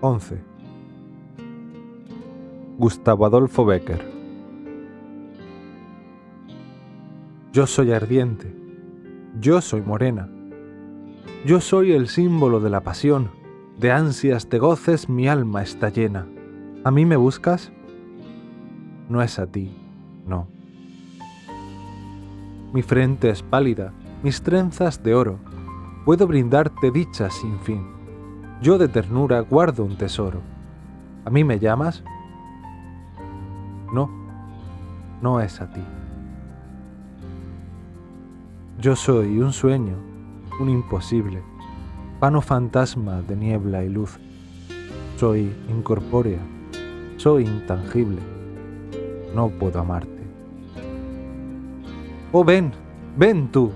11. Gustavo Adolfo Becker Yo soy ardiente, yo soy morena, yo soy el símbolo de la pasión, de ansias, de goces mi alma está llena. ¿A mí me buscas? No es a ti, no. Mi frente es pálida, mis trenzas de oro, puedo brindarte dichas sin fin. Yo de ternura guardo un tesoro. ¿A mí me llamas? No, no es a ti. Yo soy un sueño, un imposible, vano fantasma de niebla y luz. Soy incorpórea, soy intangible, no puedo amarte. Oh ven, ven tú,